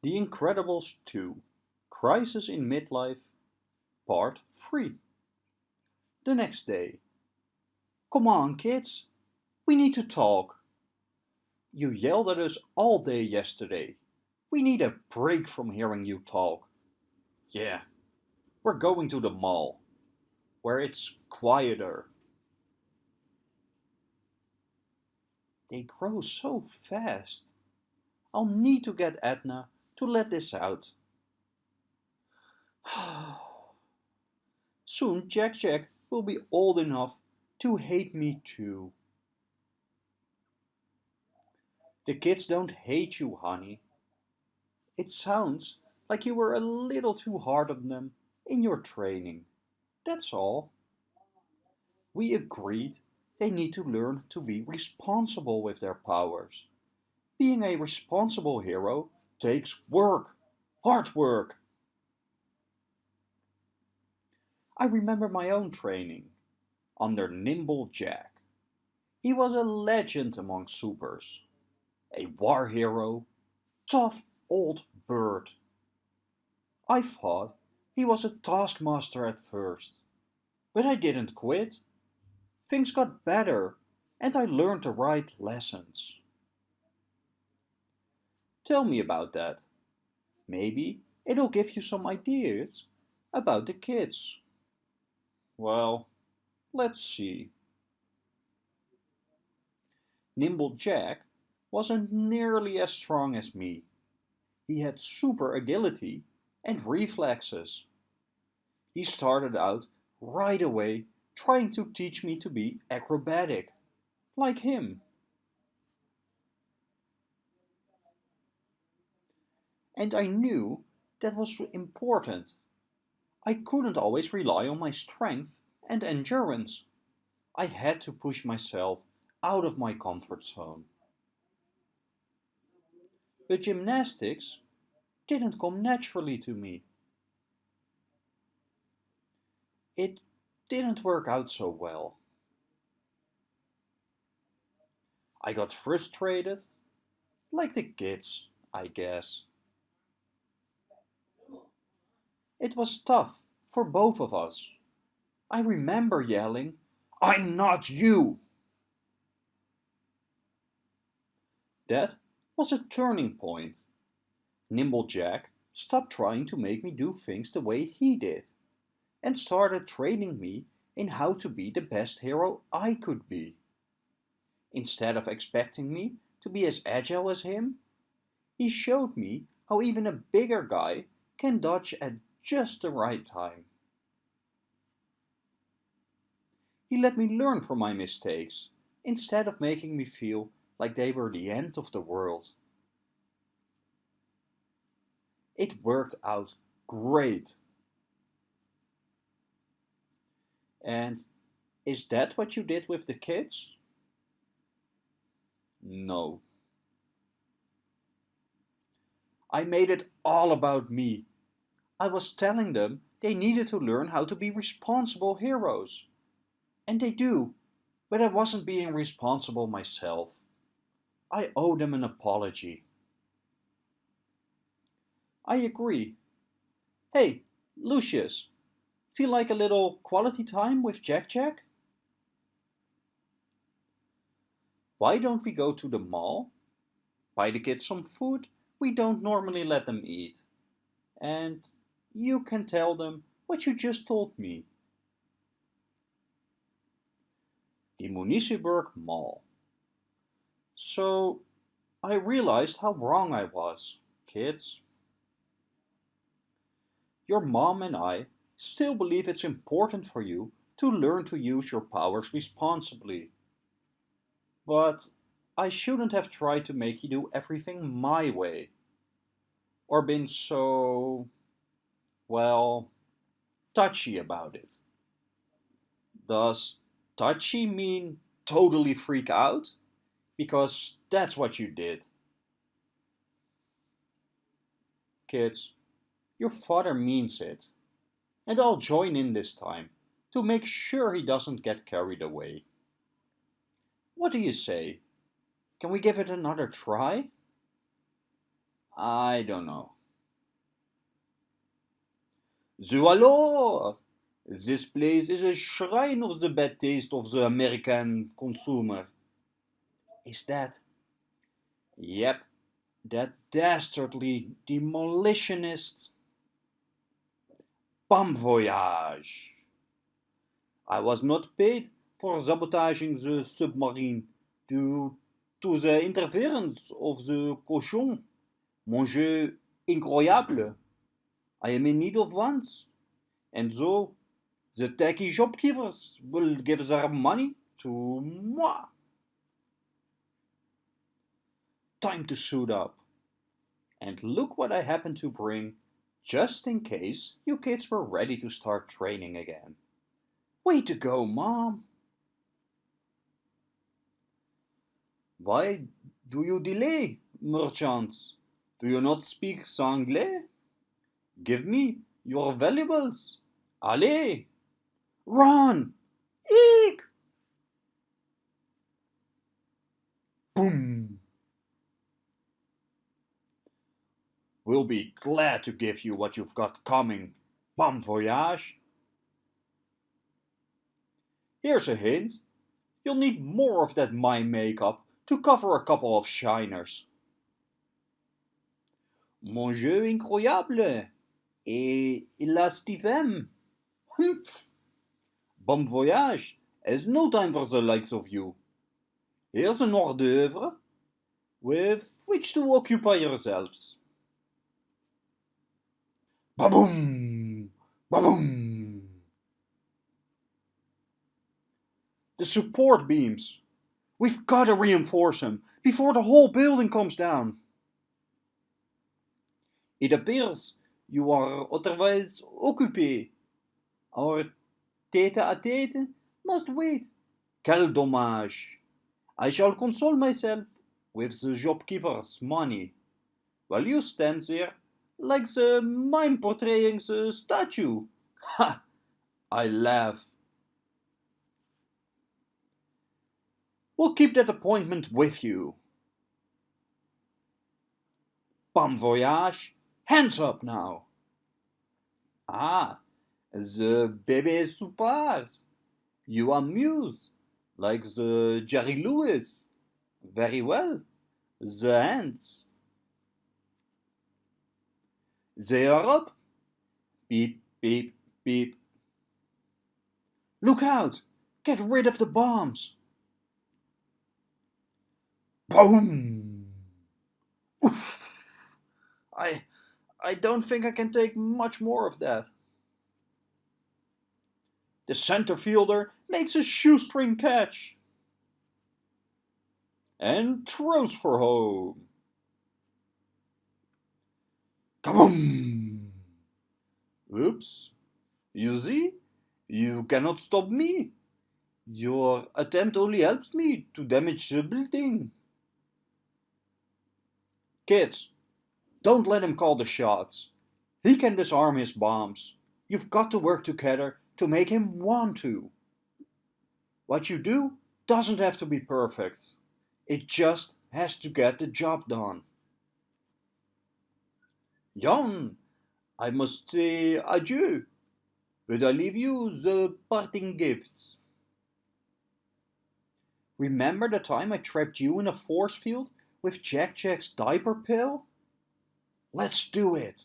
The Incredibles 2 Crisis in Midlife Part 3 The next day. Come on, kids. We need to talk. You yelled at us all day yesterday. We need a break from hearing you talk. Yeah, we're going to the mall, where it's quieter. They grow so fast. I'll need to get Edna to let this out. Soon Jack Jack will be old enough to hate me too. The kids don't hate you, honey. It sounds like you were a little too hard on them in your training. That's all. We agreed they need to learn to be responsible with their powers. Being a responsible hero takes work, hard work. I remember my own training under Nimble Jack. He was a legend among supers, a war hero, tough old bird. I thought he was a taskmaster at first, but I didn't quit. Things got better and I learned the right lessons. Tell me about that. Maybe it'll give you some ideas about the kids. Well, let's see. Nimble Jack wasn't nearly as strong as me. He had super agility and reflexes. He started out right away trying to teach me to be acrobatic, like him. And I knew that was important. I couldn't always rely on my strength and endurance. I had to push myself out of my comfort zone. But gymnastics didn't come naturally to me. It didn't work out so well. I got frustrated, like the kids, I guess. It was tough for both of us. I remember yelling, I'm not you! That was a turning point. Nimble Jack stopped trying to make me do things the way he did and started training me in how to be the best hero I could be. Instead of expecting me to be as agile as him, he showed me how even a bigger guy can dodge at just the right time. He let me learn from my mistakes, instead of making me feel like they were the end of the world. It worked out great. And is that what you did with the kids? No. I made it all about me. I was telling them they needed to learn how to be responsible heroes. And they do, but I wasn't being responsible myself. I owe them an apology. I agree. Hey, Lucius, Feel like a little quality time with Jack Jack? Why don't we go to the mall? Buy the kids some food we don't normally let them eat. And you can tell them what you just told me. The Municiberg Mall. So I realized how wrong I was, kids. Your mom and I still believe it's important for you to learn to use your powers responsibly. But I shouldn't have tried to make you do everything my way. Or been so, well, touchy about it. Does touchy mean totally freak out? Because that's what you did. Kids, your father means it and I'll join in this time to make sure he doesn't get carried away. What do you say? Can we give it another try? I don't know. So alors, this place is a shrine of the bad taste of the American consumer. Is that? Yep, that dastardly demolitionist. Bomb Voyage. I was not paid for sabotaging the submarine due to the interference of the cochon. Mon jeu incroyable. I am in need of funds. And so, the tacky shopkeepers will give their money to moi. Time to suit up. And look what I happened to bring, just in case you kids were ready to start training again. Way to go, Mom! Why do you delay, merchants? Do you not speak Sanglais? Give me your valuables. Allez! Run! Eek! Boom! We'll be glad to give you what you've got coming. Bomb Voyage! Here's a hint. You'll need more of that mime makeup to cover a couple of shiners. Mon jeu incroyable! Et la Steven! Humph! Bon voyage! There's no time for the likes of you. Here's an hors d'oeuvre with which to occupy yourselves. Ba-boom! Ba-boom! The support beams. We've got to reinforce them before the whole building comes down. It appears you are otherwise occupé. Our tête-à-tête must wait. Quel dommage. I shall console myself with the shopkeeper's money, while you stand there like the mime portraying the statue. Ha! I laugh. We'll keep that appointment with you. Bomb Voyage. Hands up now. Ah, the bébé soupars. You amuse, like the Jerry Lewis. Very well. The hands. They are up. Beep, beep, beep. Look out! Get rid of the bombs! Boom! Oof! I, I don't think I can take much more of that. The center fielder makes a shoestring catch and throws for home. Kaboom! Oops. You see? You cannot stop me. Your attempt only helps me to damage the building. Kids, don't let him call the shots. He can disarm his bombs. You've got to work together to make him want to. What you do doesn't have to be perfect. It just has to get the job done. Jan, I must say adieu, but I leave you the parting gifts. Remember the time I trapped you in a force field with Jack Jack's diaper pill? Let's do it!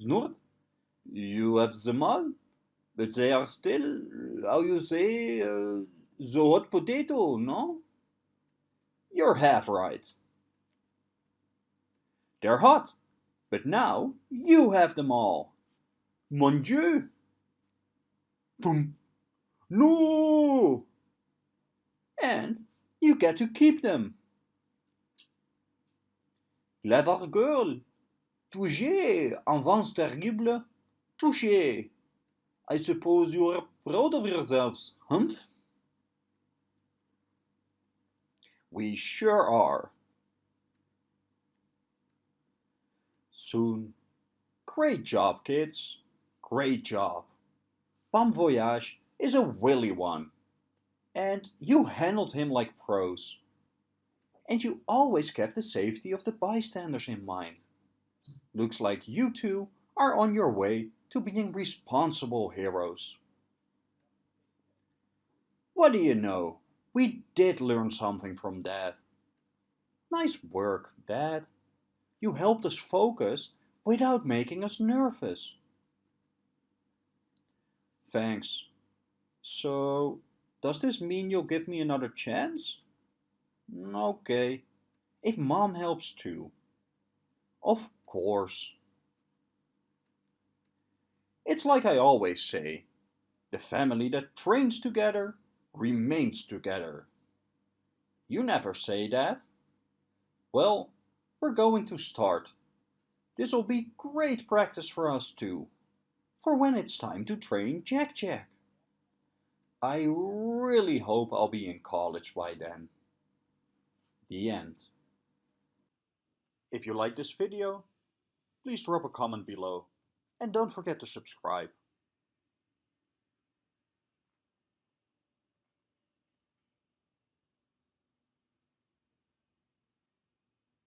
Snort, you have them all, but they are still, how you say, uh, the hot potato, no? You're half right. They're hot, but now you have them all. Mon Dieu! Boom! No! And you get to keep them. Clever girl. Touché, enfance terrible. Touché. I suppose you are proud of yourselves, humph? We sure are. Soon. Great job, kids. Great job. Bomb Voyage is a willy one. And you handled him like pros. And you always kept the safety of the bystanders in mind. Looks like you two are on your way to being responsible heroes. What do you know? We did learn something from that. Nice work, Dad. You helped us focus without making us nervous. Thanks. So, does this mean you'll give me another chance? Okay. If Mom helps too. Of course. It's like I always say. The family that trains together remains together. You never say that. Well, we're going to start. This'll be great practice for us too, for when it's time to train Jack Jack. I really hope I'll be in college by then. The end. If you like this video, please drop a comment below and don't forget to subscribe.